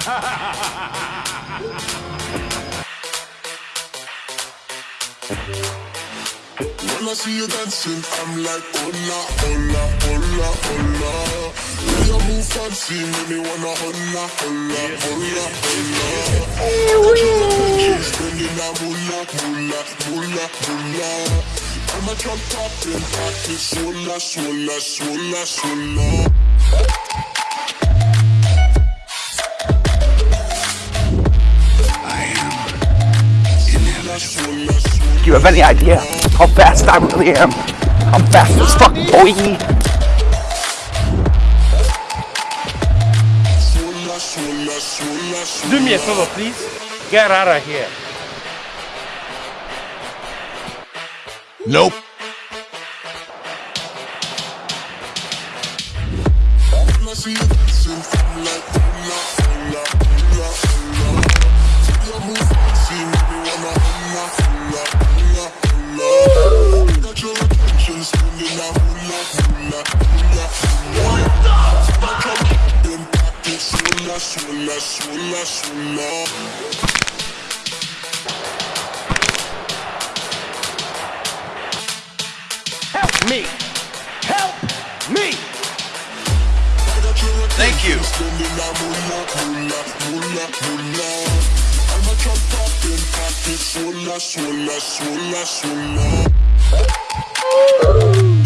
when I see you dancing, I'm like, hola, hola, hola, hola. When you move fancy, make me wanna hola, hola, hola, hola. Hey, we. Spending a moolah, moolah, moolah, moolah. I'm a jump top and practice, hola, hola, hola, hola. Do you have any idea how fast I really am? I'm fast as fuck, boy. Do me a favor, please. Get out of here. Nope. Help me. Help me. Thank you. Spending that moolah,